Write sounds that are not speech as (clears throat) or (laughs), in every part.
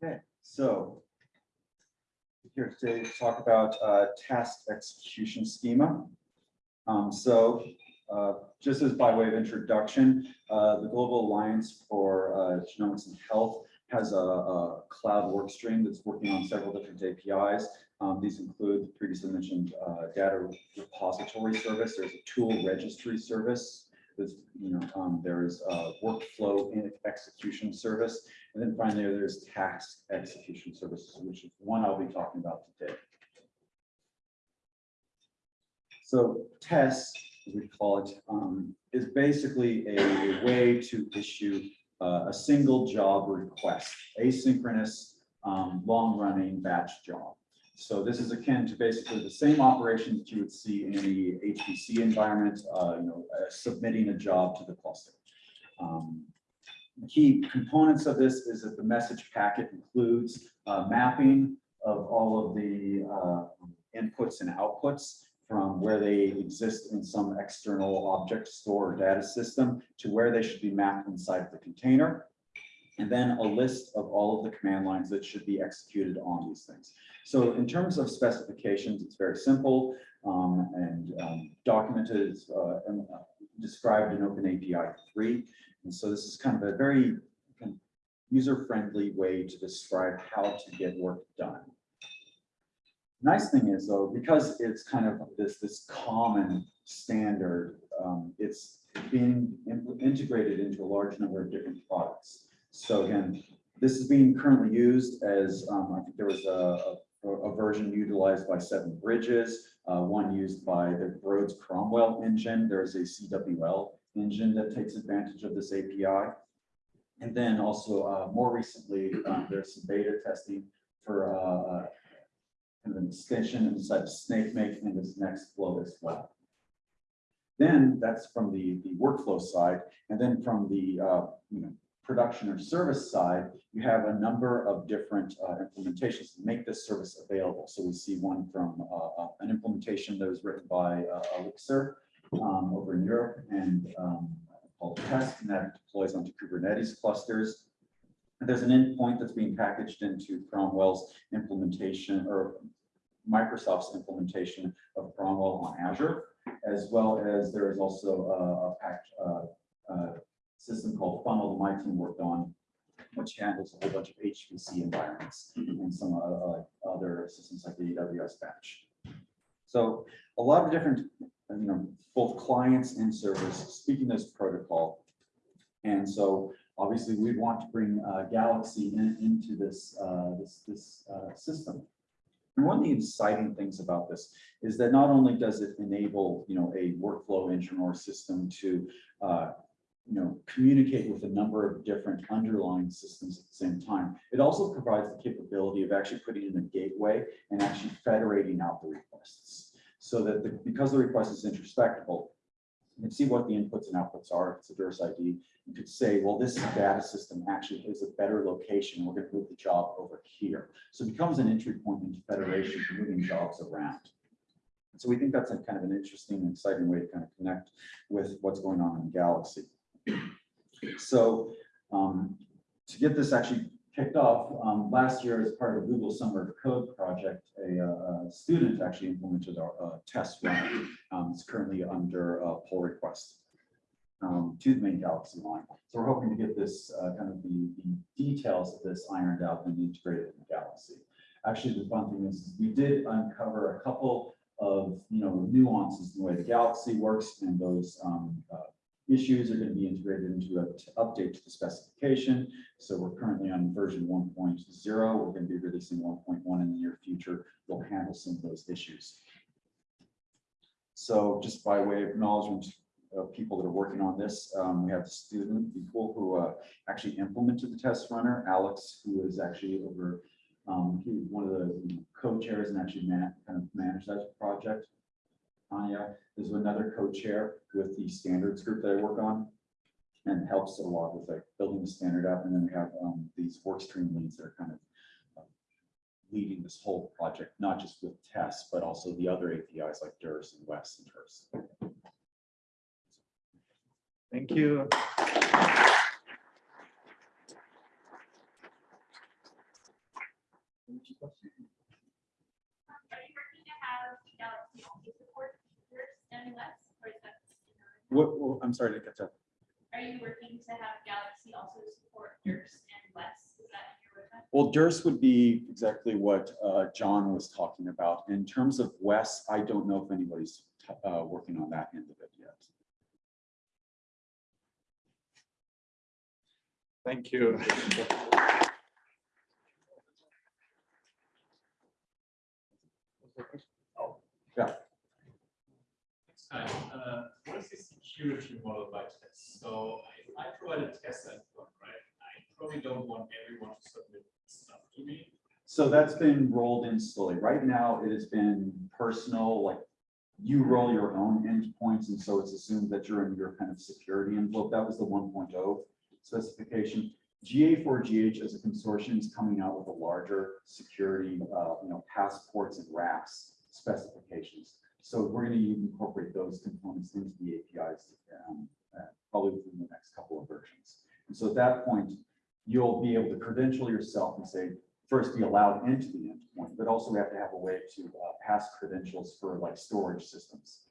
Okay, so here today to talk about uh, task execution schema. Um, So uh, just as by way of introduction, uh, the Global Alliance for uh, Genomics and Health has a, a cloud work stream that's working on several different APIs. Um, These include the previously mentioned uh, data repository service. There's a tool registry service. There's, you know, um, there's a workflow execution service. And then finally, there's task execution services, which is one I'll be talking about today. So TES, as we call it, um, is basically a way to issue uh, a single job request, asynchronous, um, long-running batch job. So this is akin to basically the same operation that you would see in any HPC environment, uh, you know, uh, submitting a job to the cluster. Um, Key components of this is that the message packet includes uh, mapping of all of the uh, inputs and outputs from where they exist in some external object store or data system to where they should be mapped inside the container. And then a list of all of the command lines that should be executed on these things. So in terms of specifications, it's very simple um, and um, documented, uh, and, uh, described in OpenAPI 3. And so this is kind of a very kind of user-friendly way to describe how to get work done. Nice thing is though, because it's kind of this, this common standard, um, it's being integrated into a large number of different products. So again, this is being currently used as, um, I think there was a, a, a version utilized by Seven Bridges, uh, one used by the Broad's Cromwell engine. There's a CWL engine that takes advantage of this API. And then also, uh, more recently, um, there's some beta testing for, uh, uh, kind of an extension inside of Snakemake and this Nextflow as well. Then that's from the, the workflow side. And then from the, uh, you know, production or service side, you have a number of different uh, implementations to make this service available. So we see one from uh, uh, an implementation that was written by uh, Elixir um, over in Europe and um, called TESK, and that deploys onto Kubernetes clusters. And there's an endpoint that's being packaged into Cromwell's implementation or Microsoft's implementation of Cromwell on Azure, as well as there is also a, a packed uh, uh, system called Funnel that my team worked on, which handles a whole bunch of HPC environments and some uh, uh, other systems like the AWS batch. So a lot of different, you know, both clients and servers speaking this protocol. And so obviously we want to bring uh, Galaxy in, into this, uh, this, this uh, system. And one of the exciting things about this is that not only does it enable, you know, a workflow engine or system to, uh, you know, communicate with a number of different underlying systems at the same time, it also provides the capability of actually putting in a gateway and actually federating out the requests. So that the, because the request is introspectable, you can see what the inputs and outputs are. If it's a DRS ID, you could say, well, this data system actually is a better location. We're going to move the job over here. So it becomes an entry point into federation moving jobs around. So we think that's a kind of an interesting and exciting way to kind of connect with what's going on in Galaxy. So um, to get this actually kicked off, um, last year as part of Google Summer of Code project, a, uh, a student actually implemented our test run. Um, it's currently under uh, pull request um, to the main Galaxy line. So we're hoping to get this uh, kind of the, the details of this ironed out and integrated in Galaxy. Actually, the fun thing is we did uncover a couple of you know nuances in the way the Galaxy works, and those um, uh, issues are going to be integrated into an update to the specification. So we're currently on version 1.0. We're going to be releasing 1.1 in the near future. We'll handle some of those issues. So just by way of acknowledgement of people that are working on this, um, we have the student people who uh, actually implemented the TES runner, Alex, who is actually over, um, he, one of the co-chairs and actually man, kind of managed that project. Anya is another co-chair with the standards group that I work on and helps a lot with like building the standard up. And then we have um, these work stream leads that are kind of uh, leading this whole project, not just with TES, but also the other APIs like DRS and WES and TRS. Thank you. Are you working to have Galaxy also support yours and less, or is that? What, what- I'm sorry to catch up. Are you working to have Galaxy also support yours and less? Is that in your roadmap? Well, DRS would be exactly what uh, John was talking about. In terms of WES, I don't know if anybody's uh, working on that end of it yet. Thank you. Hi, uh, what is the security model by TES? So if I provide a TES endpoint, right, I probably don't want everyone to submit stuff to me. So that's been rolled in slowly. Right now, it has been personal, like you roll your own endpoints, and so it's assumed that you're in your kind of security envelope. That was the 1.0 specification. GA4GH as a consortium is coming out with a larger security, uh, you know, passports and racks specifications. So we're going to incorporate those components into the APIs, um, uh, probably within the next couple of versions. And so at that point, you'll be able to credential yourself and say, first be allowed into the endpoint, but also we have to have a way to uh, pass credentials for like storage systems.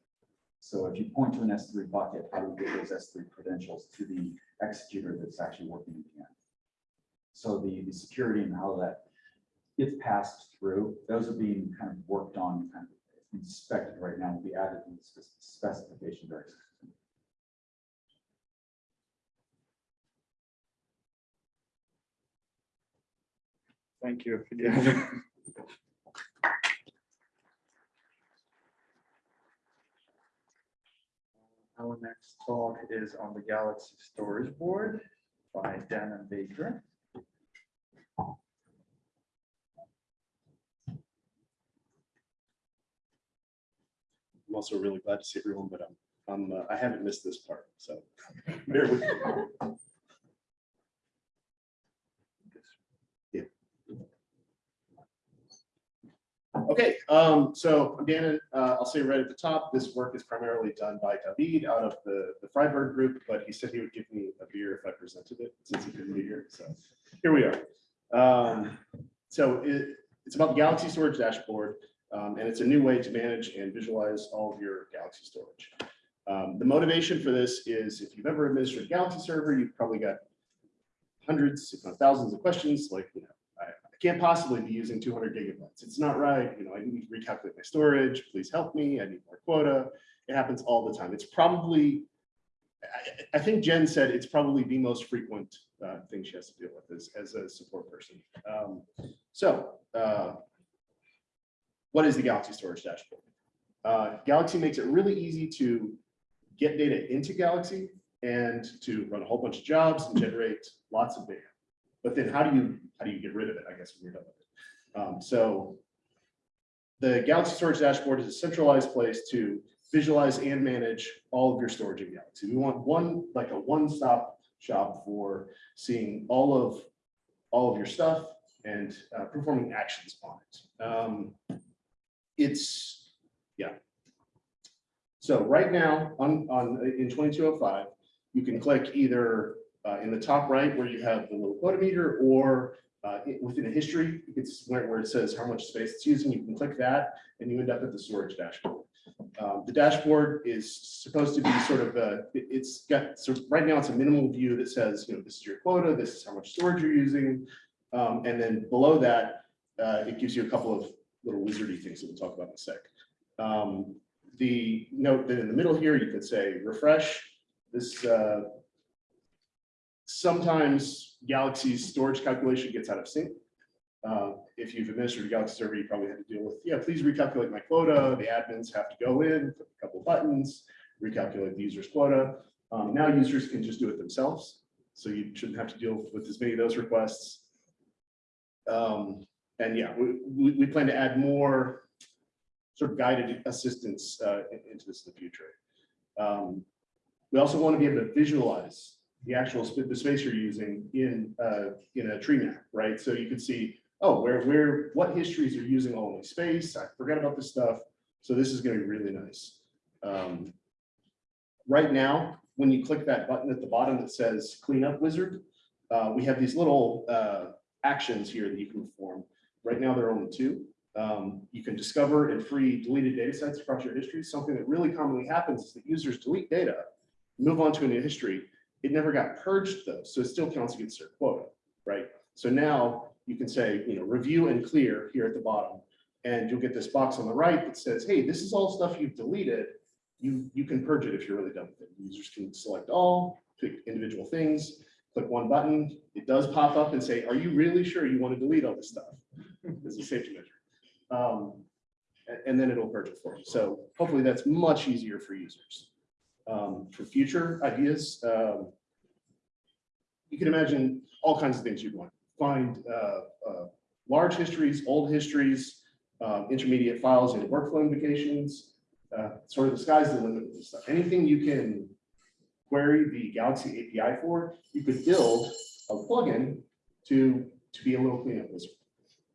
So if you point to an S3 bucket, how do we get those S3 credentials to the executor that's actually working at the end? So the, the security and how that gets passed through, those are being kind of worked on, kind of inspected right now, will be added in the specification very soon. Thank you. Yeah. (laughs) Our next talk is on the Galaxy Storage Board by Dannon Baker. I'm also really glad to see everyone, but I'm, I'm, uh, I haven't missed this part, so (laughs) bear with me. Okay, um, so I'm uh, I'll say right at the top, this work is primarily done by David out of the, the Freiburg group, but he said he would give me a beer if I presented it, since he couldn't be here, so here we are. Um, so it, it's about the Galaxy Storage Dashboard. Um, and it's a new way to manage and visualize all of your Galaxy storage. Um, the motivation for this is if you've ever administered a Galaxy server, you've probably got hundreds, if not thousands of questions like, you know, I, I can't possibly be using 200 gigabytes. It's not right. You know, I need to recalculate my storage. Please help me. I need more quota. It happens all the time. It's probably, I, I think Jen said it's probably the most frequent uh, thing she has to deal with as, as a support person. Um, so, uh, what is the Galaxy Storage Dashboard? Uh, Galaxy makes it really easy to get data into Galaxy and to run a whole bunch of jobs and generate lots of data. But then how do you how do you get rid of it? I guess when you're done with it. Um, so the Galaxy Storage Dashboard is a centralized place to visualize and manage all of your storage in Galaxy. We want one like a one-stop shop for seeing all of all of your stuff and uh, performing actions on it. Um, it's, yeah. So right now on, on, in 2205, you can click either uh, in the top right where you have the little quota meter or uh, it- within a history, it's where, where it says how much space it's using. You can click that and you end up at the storage dashboard. Um, the dashboard is supposed to be sort of a, it- it's got, so right now it's a minimal view that says, you know, this is your quota, this is how much storage you're using. Um, and then below that, uh, it gives you a couple of little wizardy things that we'll talk about in a sec. Um, the note that in the middle here, you could say refresh. This uh, sometimes Galaxy's storage calculation gets out of sync. Uh, if you've administered a Galaxy server, you probably had to deal with, yeah, please recalculate my quota. The admins have to go in, a couple buttons, recalculate the user's quota. Um, now users can just do it themselves. So you shouldn't have to deal with as many of those requests. Um, and yeah, we, we, we plan to add more sort of guided assistance uh, into this in the future. Um, we also want to be able to visualize the actual sp- the space you're using in uh, in a tree map, right? So you can see, oh, where where what histories are using all my space. I forgot about this stuff. So this is going to be really nice. Um, right now, when you click that button at the bottom that says cleanup wizard, uh, we have these little uh, actions here that you can perform. Right now, there are only two. Um, you can discover and free deleted data sets across your history. Something that really commonly happens is that users delete data, move on to a new history. It never got purged though, so it still counts against their quota, right? So now you can say, you know, review and clear here at the bottom. And you'll get this box on the right that says, hey, this is all stuff you've deleted. You, you can purge it if you're really done with it. Users can select all, pick individual things, click one button. It does pop up and say, are you really sure you want to delete all this stuff? (laughs) It's a safety measure. Um, and then it'll purge it for you. So hopefully that's much easier for users. Um, for future ideas, um, you can imagine all kinds of things you'd want. Find uh, uh, large histories, old histories, um, intermediate files and workflow invocations. Uh, sort of the sky's the limit with this stuff. Anything you can query the Galaxy API for, you could build a plugin to, to be a little cleanup wizard.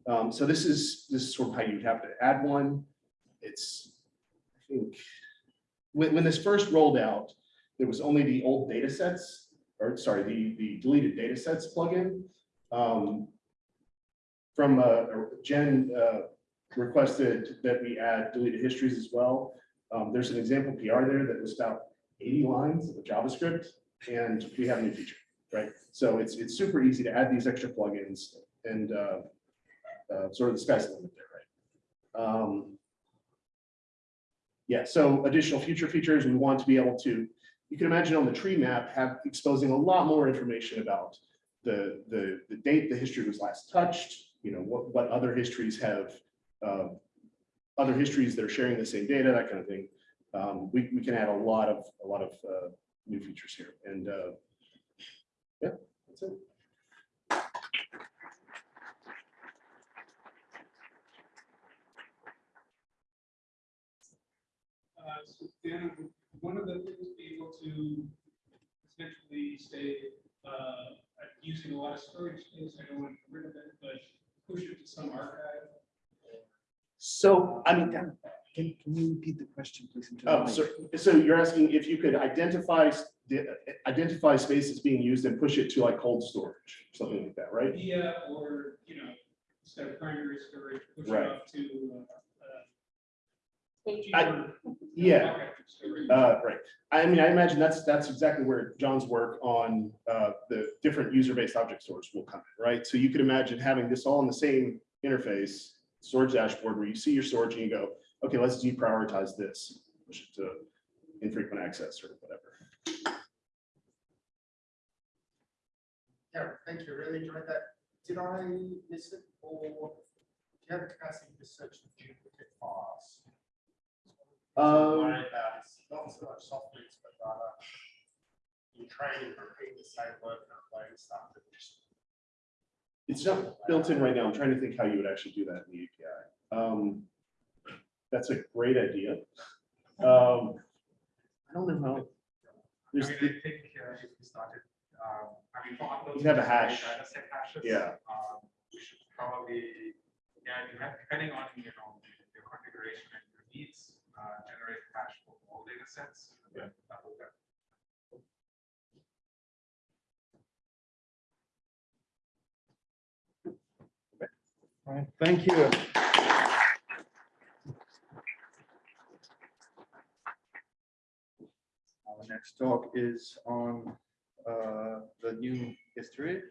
Um, so this is, this is sort of how you'd have to add one. It's, I think, when, when this first rolled out, there was only the old data sets, or sorry, the, the deleted data sets plugin. Um, from, Jen, uh, requested that we add deleted histories as well. Um, there's an example PR there that was about 80 lines of JavaScript, and we have a new feature, right? So it's, it's super easy to add these extra plugins and uh, uh, sort of the sky's the limit there, right? Um, yeah, so additional future features, we want to be able to, you can imagine on the tree map, have exposing a lot more information about the, the, the date the history was last touched, you know, what, what other histories have, uh, other histories that are sharing the same data, that kind of thing. Um, we, we can add a lot of, a lot of uh, new features here and uh, yeah, that's it. Uh, so Dan, one of the things be able to essentially say, uh, I'm using a lot of storage space, I don't want to get rid of it, but push it to some archive. So, I mean, Can, can you repeat the question, please? into the Oh, mic? so, so you're asking if you could identify, s- the- identify spaces being used and push it to like cold storage, something like that, right? Media or, you know, instead of primary storage, push it Right. up to, uh, I- Yeah, (laughs) uh, right. I mean, I imagine that's, that's exactly where John's work on, uh, the different user-based object stores will come in, right? So you could imagine having this all in the same interface, storage dashboard where you see your storage and you go, okay, let's deprioritize this, push it to infrequent access or whatever. Yeah, thank you, really enjoyed that. Did I miss it or do you have the capacity to search the duplicate files? Um, Worry about is not so much software, but rather you train and repeat the same work and uploading stuff that just. It's not built in right now. I'm trying to think how you would actually do that in the API. Um, that's a great idea. Um, I don't know how. I There's, mean, I think uh, if we started, um, I mean, for uploads. You have a hash. Hashes. Yeah. Um, we should probably, yeah, depending on, you know, your configuration and your needs, uh, generate hash for all data sets. that All right, thank you. Our next talk is on uh, the new history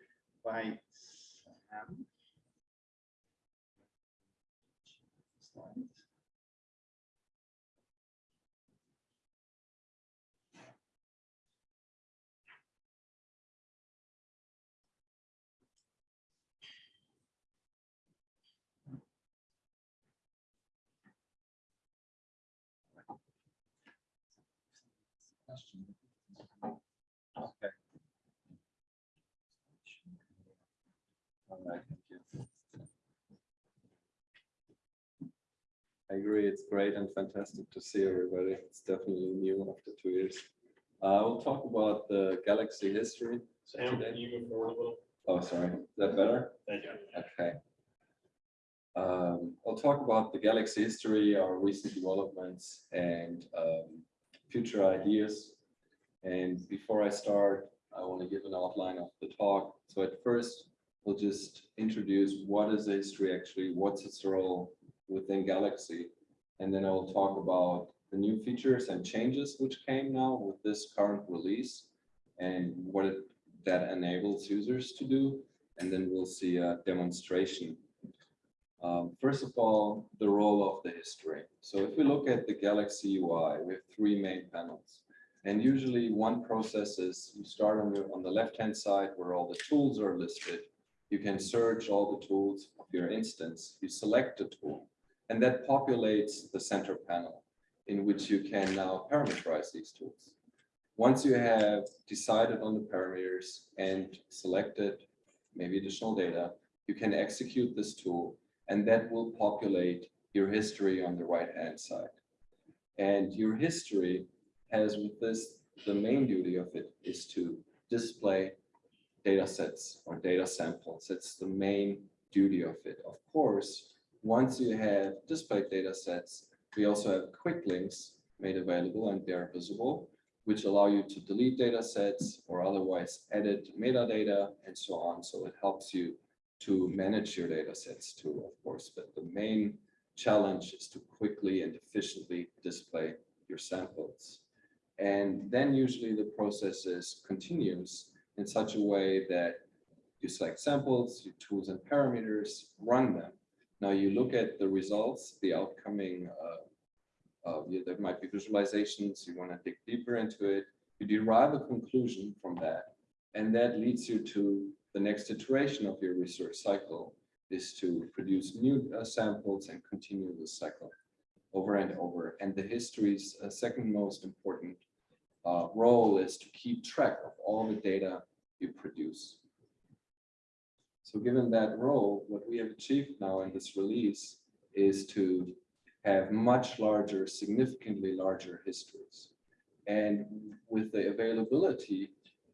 by Sam. Slide. Okay. All right, thank you. I agree, it's great and fantastic to see everybody. It's definitely new after two years. Uh, we'll talk about the galaxy history. Sam, today. can you move forward a little? Oh, sorry, is that better? Thank you. Okay. Um, I'll talk about the galaxy history, our recent developments and um, future ideas. And before I start, I want to give an outline of the talk. So at first, we'll just introduce what is history actually, what's its role within Galaxy. And then I'll talk about the new features and changes which came now with this current release and what it, that enables users to do. And then we'll see a demonstration. Um, first of all, the role of the history. So if we look at the Galaxy UI, we have three main panels. And usually one process is you start on the, on the left-hand side where all the tools are listed. You can search all the tools of your instance. You select a tool and that populates the center panel in which you can now parameterize these tools. Once you have decided on the parameters and selected maybe additional data, you can execute this tool and that will populate your history on the right-hand side. And your history has with this, the main duty of it is to display data sets or data samples. That's the main duty of it. Of course, once you have displayed data sets, we also have quick links made available and they're visible, which allow you to delete data sets or otherwise edit metadata and so on. So it helps you to manage your data sets too, of course, but the main challenge is to quickly and efficiently display your samples. And then usually the process is continues in such a way that you select samples, you tools and parameters, run them. Now you look at the results, the outcoming, uh, uh, there might be visualizations, you want to dig deeper into it, you derive a conclusion from that. And that leads you to the next iteration of your research cycle is to produce new uh, samples and continue the cycle over and over. And the history's uh, second most important uh, role is to keep track of all the data you produce. So given that role, what we have achieved now in this release is to have much larger, significantly larger histories. And with the availability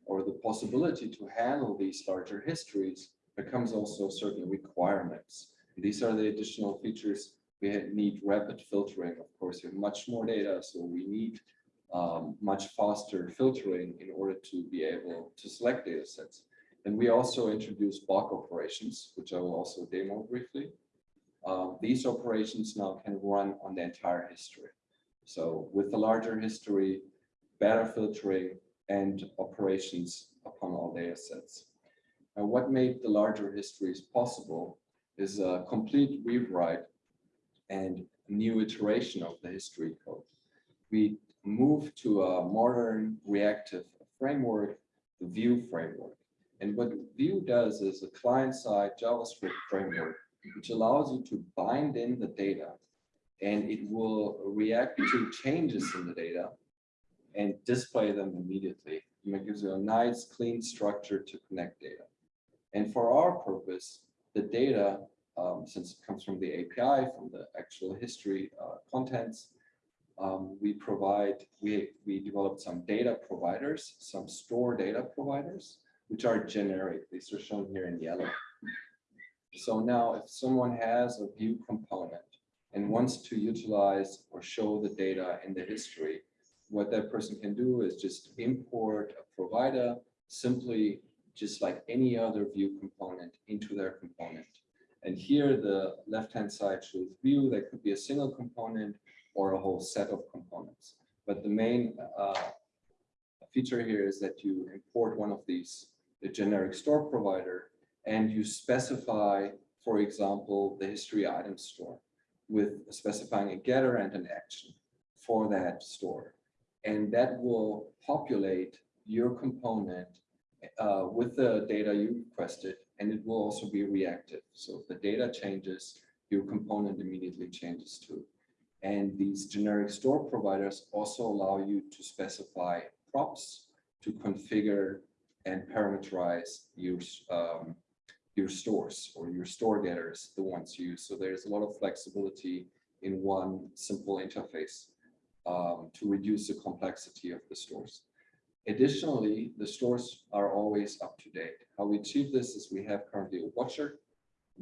or the possibility to handle these larger histories becomes also certain requirements. These are the additional features. We need rapid filtering. Of course, we have much more data, so we need um, much faster filtering in order to be able to select data sets. And we also introduced bulk operations, which I will also demo briefly. Um, these operations now can run on the entire history. So with the larger history, better filtering, and operations upon all data sets. Now, what made the larger histories possible is a complete rewrite and new iteration of the history code. We moved to a modern reactive framework, the Vue framework. And what Vue does is a client-side JavaScript framework, which allows you to bind in the data and it will react to changes in the data and display them immediately. And it gives you a nice, clean structure to connect data. And for our purpose, the data, um, since it comes from the API, from the actual history uh, contents, um, we provide, we, we developed some data providers, some store data providers, which are generic. These are shown here in yellow. So now if someone has a Vue component and wants to utilize or show the data in the history, what that person can do is just import a provider simply just like any other Vue component into their component. And here the left-hand side shows Vue That could be a single component or a whole set of components. But the main uh, feature here is that you import one of these, the generic store provider, and you specify, for example, the history item store with specifying a getter and an action for that store and that will populate your component uh, with the data you requested, and it will also be reactive. So if the data changes, your component immediately changes too. And these generic store providers also allow you to specify props to configure and parameterize your, um, your stores or your store getters, the ones you use. So there's a lot of flexibility in one simple interface um, to reduce the complexity of the stores. Additionally, the stores are always up to date. How we achieve this is we have currently a watcher,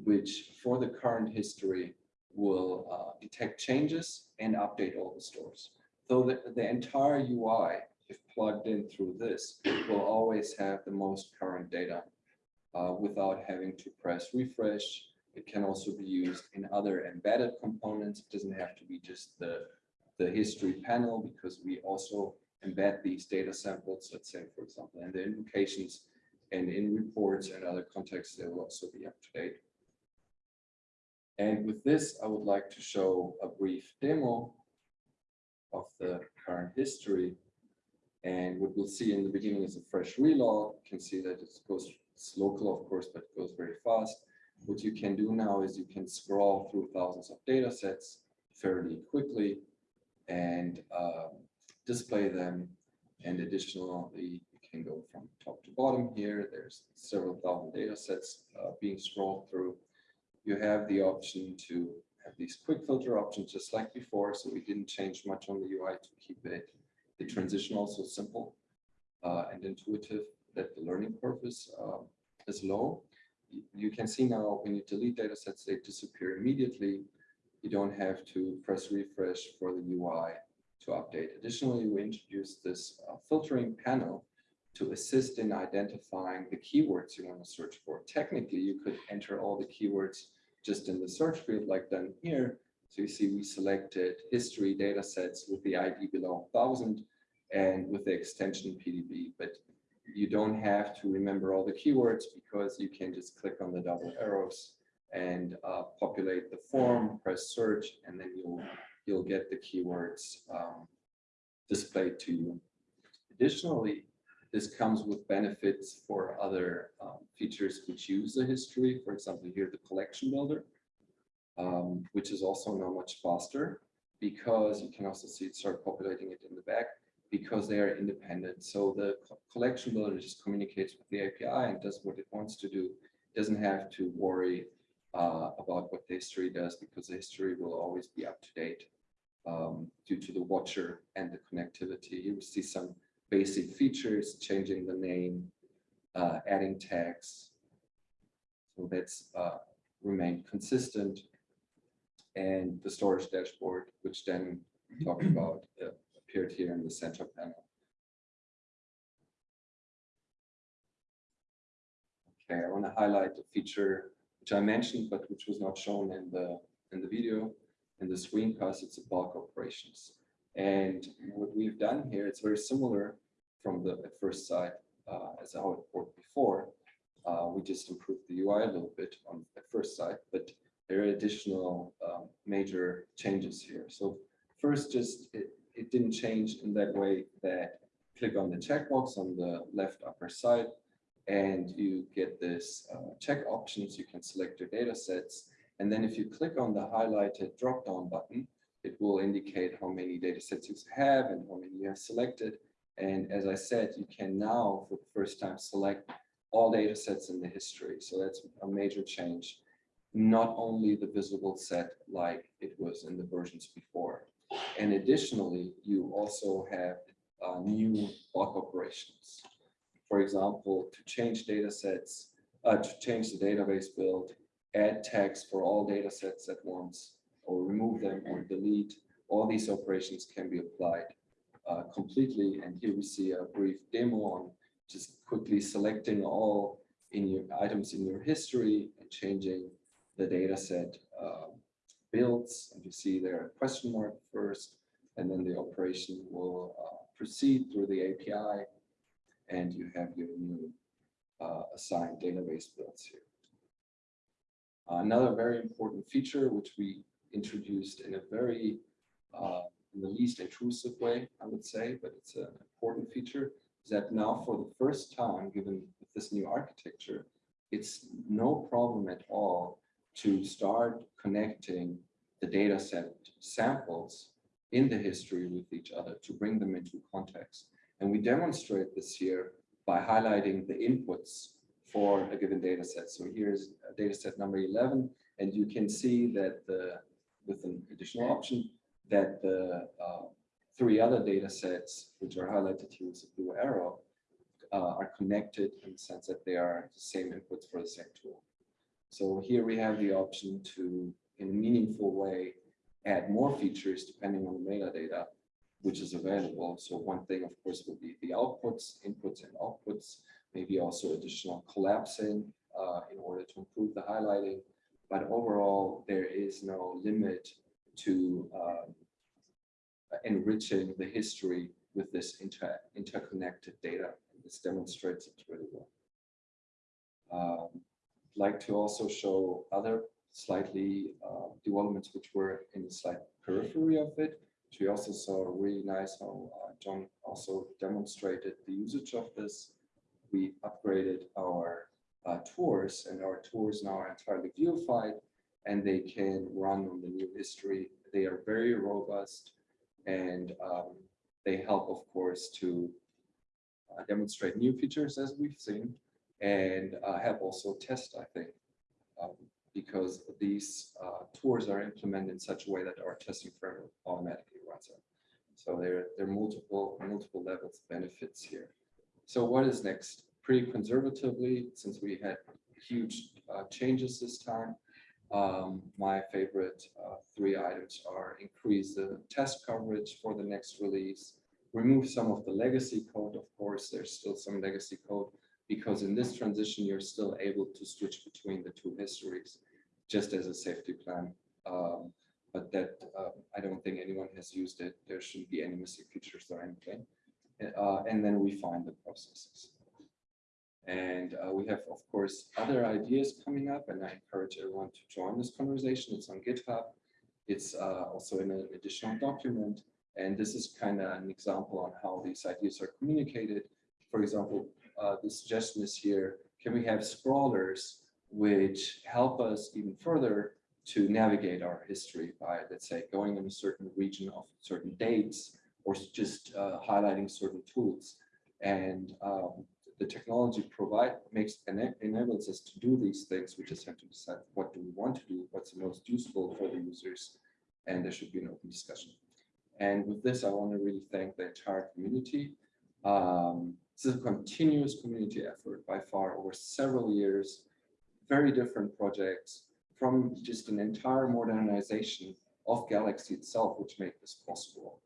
which for the current history will uh, detect changes and update all the stores. So the, the entire UI, if plugged in through this, will always have the most current data uh, without having to press refresh. It can also be used in other embedded components. It doesn't have to be just the, the history panel because we also embed these data samples, let's say, for example, in the invocations and in reports and other contexts, they will also be up to date. And with this, I would like to show a brief demo of the current history. And what we'll see in the beginning is a fresh relog. You can see that it goes, it's local, of course, but it goes very fast. What you can do now is you can scroll through thousands of data sets fairly quickly and um, display them. And additionally, you can go from top to bottom here. There's several thousand data sets uh, being scrolled through. You have the option to have these quick filter options just like before. So we didn't change much on the UI to keep it the transition also simple uh, and intuitive that the learning curve is, um, is low. You can see now when you delete data sets, they disappear immediately. You don't have to press refresh for the UI to update. Additionally, we introduced this uh, filtering panel to assist in identifying the keywords you want to search for. Technically, you could enter all the keywords just in the search field like done here. So you see we selected history data sets with the ID below 1000 and with the extension PDB, but you don't have to remember all the keywords because you can just click on the double arrows and uh, populate the form, press search, and then you'll you'll get the keywords um, displayed to you. Additionally, this comes with benefits for other um, features which use the history. For example, here the collection builder, um, which is also now much faster because you can also see it start populating it in the back because they are independent. So the co- collection builder just communicates with the API and does what it wants to do. It Doesn't have to worry uh, about what the history does because the history will always be up to date um, due to the watcher and the connectivity. You see some basic features, changing the name, uh, adding tags. So that's uh, remained consistent. And the storage dashboard, which then talked (clears throat) about, uh, appeared here in the center panel. Okay, I want to highlight a feature which I mentioned, but which was not shown in the in the video in the screencast. It's a bulk operations. And what we've done here, it's very similar from the at first sight uh, as how it worked before. Uh, we just improved the UI a little bit on at first sight, but there are additional um, major changes here. So first, just it, it didn't change in that way that click on the checkbox on the left upper side and you get this uh, check options. You can select your data sets. And then if you click on the highlighted drop-down button, it will indicate how many data sets you have and how many you have selected. And as I said, you can now, for the first time, select all data sets in the history. So that's a major change. Not only the visible set like it was in the versions before. And additionally, you also have uh, new bulk operations. For example, to change data sets, uh, to change the database build, add tags for all data sets at once, or remove them or delete, all these operations can be applied uh, completely. And here we see a brief demo on just quickly selecting all in your items in your history and changing the data set uh, builds. And you see there a question mark first, and then the operation will uh, proceed through the API, and you have your new uh, assigned database builds here. Another very important feature, which we introduced in a very, uh, in the least intrusive way, I would say, but it's an important feature, is that now for the first time, given this new architecture, it's no problem at all to start connecting the data set samples in the history with each other to bring them into context. And we demonstrate this here by highlighting the inputs for a given data set. So here's data set number 11, and you can see that the, with an additional option, that the uh, three other data sets, which are highlighted here with a blue arrow, uh, are connected in the sense that they are the same inputs for the same tool. So here we have the option to, in a meaningful way, add more features depending on the metadata, which is available. So one thing, of course, would be the outputs, inputs and outputs, maybe also additional collapsing uh, in order to improve the highlighting. But overall, there is no limit to um, enriching the history with this inter interconnected data. This demonstrates it really well. Um, I'd like to also show other slightly uh, developments which were in the slight periphery of it. We also saw really nice how uh, John also demonstrated the usage of this. We upgraded our uh, tours and our tours now are entirely viewified and they can run on the new history. They are very robust and um, they help, of course, to uh, demonstrate new features as we've seen and uh, help also test, I think, um, because these uh, tours are implemented in such a way that our testing framework automatically runs it. So there, there are multiple, multiple levels of benefits here. So what is next? Pretty conservatively, since we had huge uh, changes this time, um, my favorite uh, three items are increase the test coverage for the next release, remove some of the legacy code. Of course, there's still some legacy code because in this transition, you're still able to switch between the two histories just as a safety plan. Um, but that uh, I don't think anyone has used it. There shouldn't be any missing features or anything. Uh, and then we refine the processes. And uh, we have, of course, other ideas coming up, and I encourage everyone to join this conversation. It's on GitHub. It's uh, also in an additional document. And this is kind of an example on how these ideas are communicated. For example, uh, the suggestion is here, can we have scrollers which help us even further to navigate our history by, let's say, going in a certain region of certain dates or just uh, highlighting certain tools. And um, the technology provide makes ena- enables us to do these things. We just have to decide what do we want to do, what's the most useful for the users, and there should be an open discussion. And with this, I want to really thank the entire community. Um, this is a continuous community effort by far over several years, very different projects from just an entire modernization of Galaxy itself, which made this possible.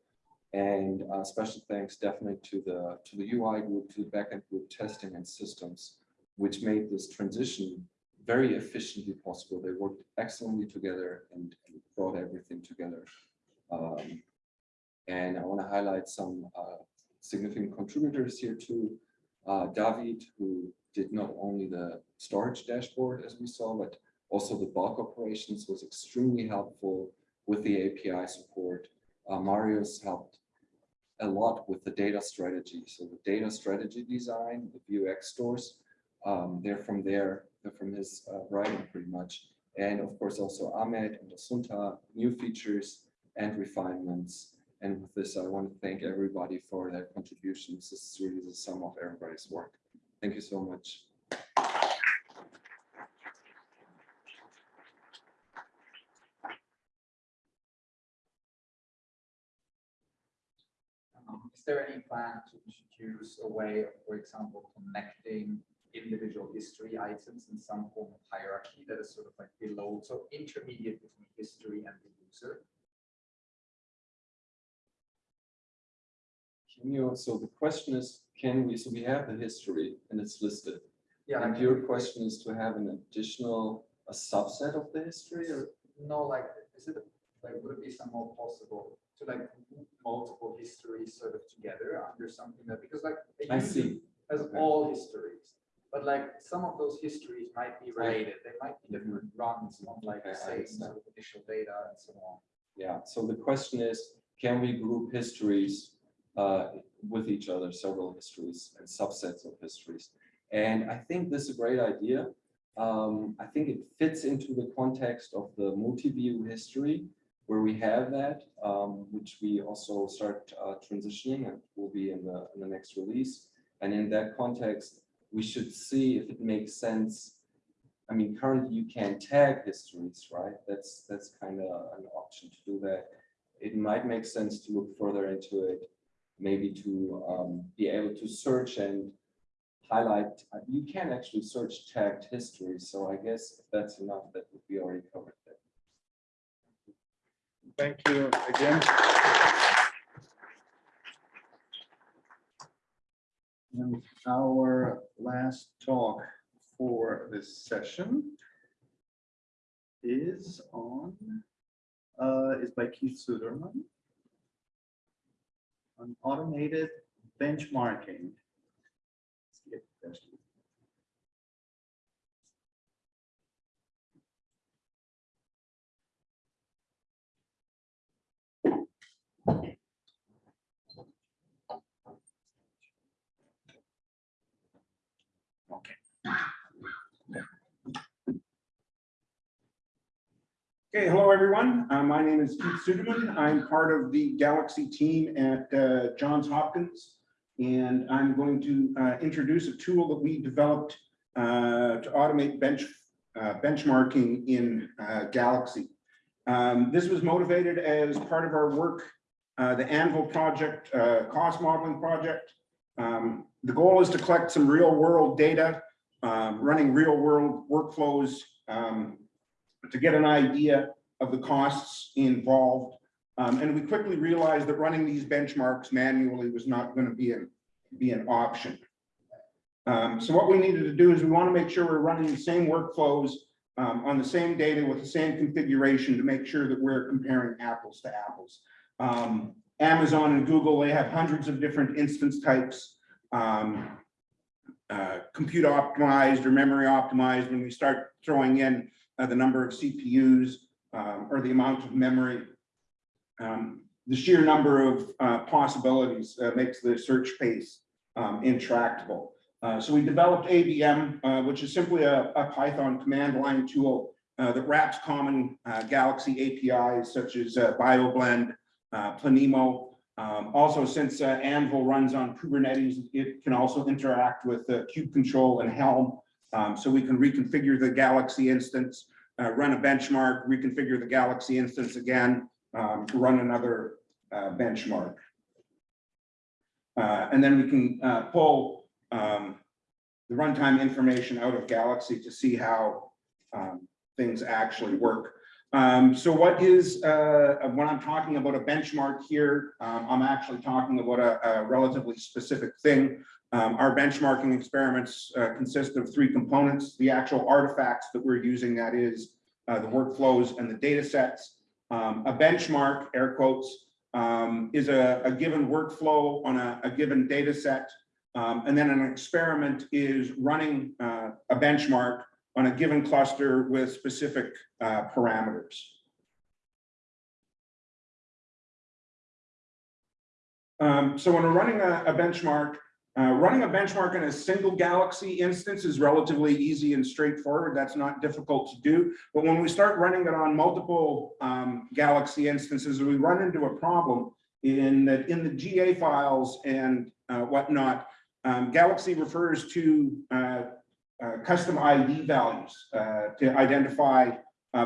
And uh, special thanks definitely to the to the UI group, to the backend group testing and systems, which made this transition very efficiently possible. They worked excellently together and, and brought everything together. Um, and I want to highlight some uh, significant contributors here too. Uh, David, who did not only the storage dashboard as we saw, but also the bulk operations was extremely helpful with the API support. Uh, Marius helped a lot with the data strategy. So the data strategy design, the Vuex stores, um, they're from there, they're from his uh, writing pretty much. And of course, also Ahmed and Assunta, new features and refinements. And with this, I want to thank everybody for their contributions. This is really the sum of everybody's work. Thank you so much. Um, Is there any plan to introduce a way of, for example, connecting individual history items in some form of hierarchy that is sort of like below, so intermediate between history and the user? So the question is, can we, so we have the history and it's listed. Yeah, And your question is to have an additional, a subset of the history or? no, like, is it, like, would it be somehow possible to like multiple histories sort of together under something that, because like. I see. Has Okay. all histories, but like some of those histories might be related, they might be different mm-hmm. runs on like the Okay, I same understand. sort of initial data and so on. Yeah, so the question is, can we group histories uh, with each other, several histories and subsets of histories? And I think this is a great idea. Um, I think it fits into the context of the multi-view history where we have that, um, which we also start uh, transitioning and will be in the, in the next release. And in that context, we should see if it makes sense. I mean, currently you can tag histories, right? That's that's kind of an option to do that. It might make sense to look further into it, maybe to um, be able to search and highlight. You can actually search tagged history, so I guess if that's enough, that would be already covered. Thank you again. And our last talk for this session is on, uh, is by Keith Suderman. On automated benchmarking. Let's get that. Okay, hello, everyone. Uh, My name is Keith Suderman. I'm part of the Galaxy team at uh, Johns Hopkins. And I'm going to uh, introduce a tool that we developed uh, to automate bench uh, benchmarking in uh, Galaxy. Um, This was motivated as part of our work, the Anvil project, cost modeling project. Um, The goal is to collect some real world data, um, running real world workflows um, to get an idea of the costs involved. Um, and we quickly realized that running these benchmarks manually was not going to be an, be an option. Um, so what we needed to do is we want to make sure we're running the same workflows um, on the same data with the same configuration to make sure that we're comparing apples to apples. Um, Amazon and Google, they have hundreds of different instance types. Um, uh, compute optimized or memory optimized when we start throwing in uh, the number of CPUs um, or the amount of memory. Um, the sheer number of uh, possibilities uh, makes the search space um, intractable. Uh, so we developed ABM, uh, which is simply a, a Python command line tool uh, that wraps common Galaxy APIs such as BioBlend, Planemo. Um, also, since Anvil runs on Kubernetes, it can also interact with kubectl and Helm. Um, so we can reconfigure the Galaxy instance, uh, run a benchmark, reconfigure the Galaxy instance again, um, run another uh, benchmark. Uh, and then we can uh, pull um, the runtime information out of Galaxy to see how um, things actually work. Um, so what is, uh, when I'm talking about a benchmark here, um, I'm actually talking about a, a relatively specific thing. Um, our benchmarking experiments uh, consist of three components, the actual artifacts that we're using, that is uh, the workflows and the data sets. Um, a benchmark, air quotes, um, is a, a given workflow on a, a given data set. Um, and then an experiment is running uh, a benchmark on a given cluster with specific uh, parameters. Um, so when we're running a, a benchmark, uh, running a benchmark in a single Galaxy instance is relatively easy and straightforward. That's not difficult to do. But when we start running it on multiple um, Galaxy instances, we run into a problem in that in the GA files and uh, whatnot, um, Galaxy refers to uh, uh, custom ID values uh, to identify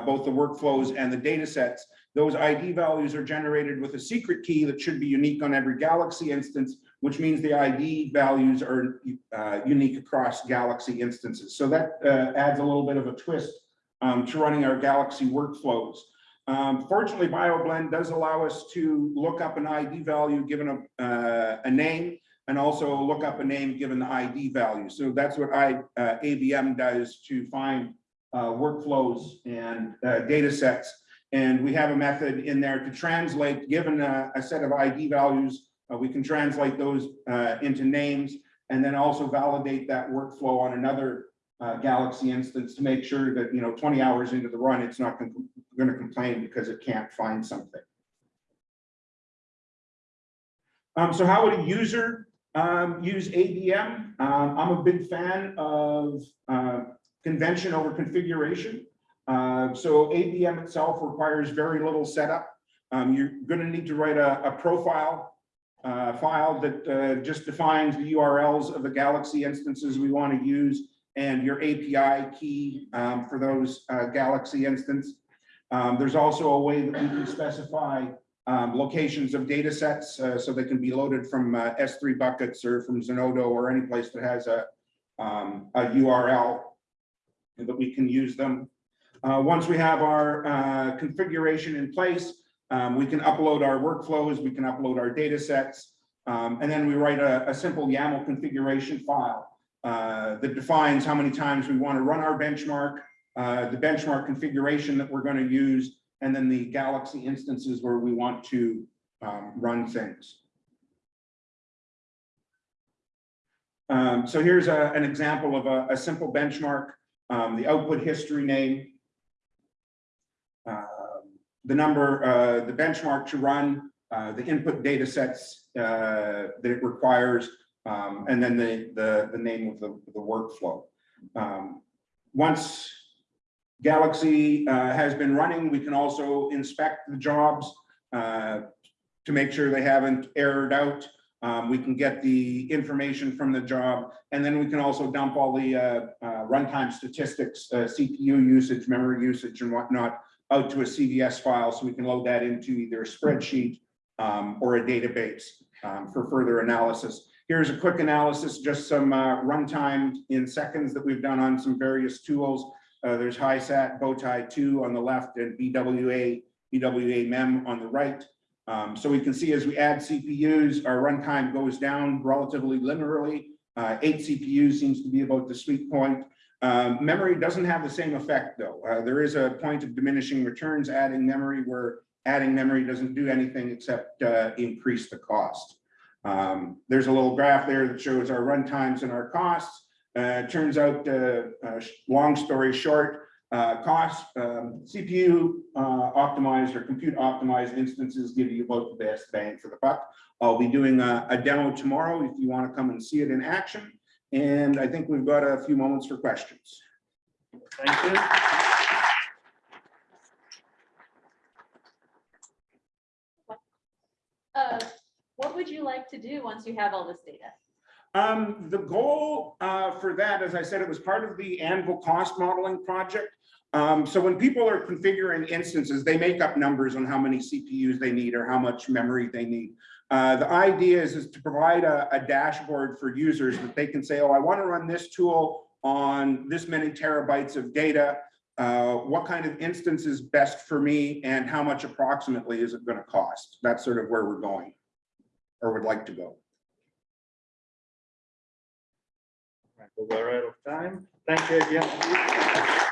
both the workflows and the data sets. Those ID values are generated with a secret key that should be unique on every Galaxy instance, which means the ID values are uh, unique across Galaxy instances. So that uh, adds a little bit of a twist um, to running our Galaxy workflows. Um, fortunately, BioBlend does allow us to look up an ID value given a, uh, a name and also look up a name given the ID value. So that's what I, uh, ABM does to find uh, workflows and uh, data sets. And we have a method in there to translate, given a, a set of ID values, uh, we can translate those uh, into names and then also validate that workflow on another uh, Galaxy instance to make sure that, you know, 20 hours into the run, it's not going to complain because it can't find something. Um, so how would a user um, use ABM. Um, I'm a big fan of uh, convention over configuration. Uh, so ABM itself requires very little setup. Um, you're going to need to write a, a profile uh, file that uh, just defines the URLs of the Galaxy instances we want to use and your API key um, for those uh, Galaxy instance. Um, there's also a way that we can specify um, locations of data sets uh, so they can be loaded from uh, S3 buckets or from Zenodo or any place that has a, um, a URL that we can use them. Uh, once we have our configuration in place, um, we can upload our workflows, we can upload our data sets, um, and then we write a, a simple YAML configuration file. uh, that defines how many times we want to run our benchmark, uh, the benchmark configuration that we're going to use, and then the Galaxy instances where we want to um, run things. Um, so here's a, an example of a, a simple benchmark, um, the output history name. The number, uh, the benchmark to run, uh, the input data sets, uh, that it requires, um, and then the, the, the name of the, the workflow. Um, Once Galaxy, uh, has been running, we can also inspect the jobs, uh, to make sure they haven't errored out. Um, we can get the information from the job, and then we can also dump all the uh, uh, runtime statistics, uh, CPU usage, memory usage and whatnot out to a CVS file, so we can load that into either a spreadsheet um, or a database um, for further analysis. Here's a quick analysis, just some uh, runtime in seconds that we've done on some various tools. Uh, There's HiSat, Bowtie 2 on the left, and BWA, BWA MEM on the right. Um, so we can see as we add CPUs, our runtime goes down relatively linearly. Uh, eight CPUs seems to be about the sweet point. Um, memory doesn't have the same effect though. Uh, there is a point of diminishing returns adding memory where adding memory doesn't do anything except uh, increase the cost. Um, there's a little graph there that shows our run times and our costs. Uh, turns out, uh, uh, long story short, uh, cost, um, CPU, uh, optimized or compute optimized instances give you about the best bang for the buck. I'll be doing a, a demo tomorrow if you want to come and see it in action. And I think we've got a few moments for questions. Thank you. Uh, what would you like to do once you have all this data? Um, the goal, uh, for that, as I said, it was part of the Anvil cost modeling project. Um, so when people are configuring instances, they make up numbers on how many CPUs they need or how much memory they need. Uh, the idea is, is to provide a, a dashboard for users that they can say, oh, I want to run this tool on this many terabytes of data. Uh, what kind of instance is best for me and how much approximately is it going to cost? That's sort of where we're going or would like to go. We're out of time. Thank you again.